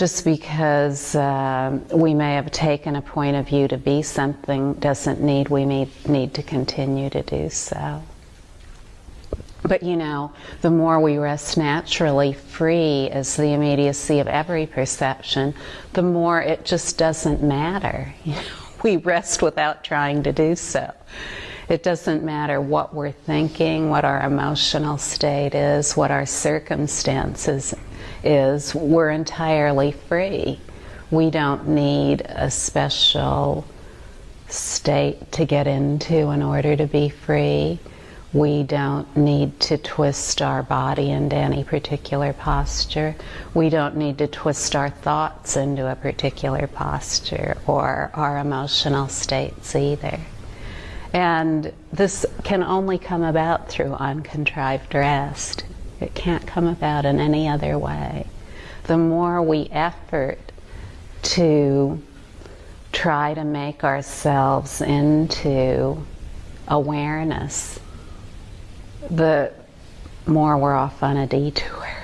just because um, we may have taken a point of view to be something doesn't need we need, need to continue to do so. But you know, the more we rest naturally free as the immediacy of every perception, the more it just doesn't matter. You know, we rest without trying to do so. It doesn't matter what we're thinking, what our emotional state is, what our circumstances is. We're entirely free. We don't need a special state to get into in order to be free. We don't need to twist our body into any particular posture. We don't need to twist our thoughts into a particular posture or our emotional states either. And this can only come about through uncontrived rest. It can't come about in any other way. The more we effort to try to make ourselves into awareness, the more we're off on a detour.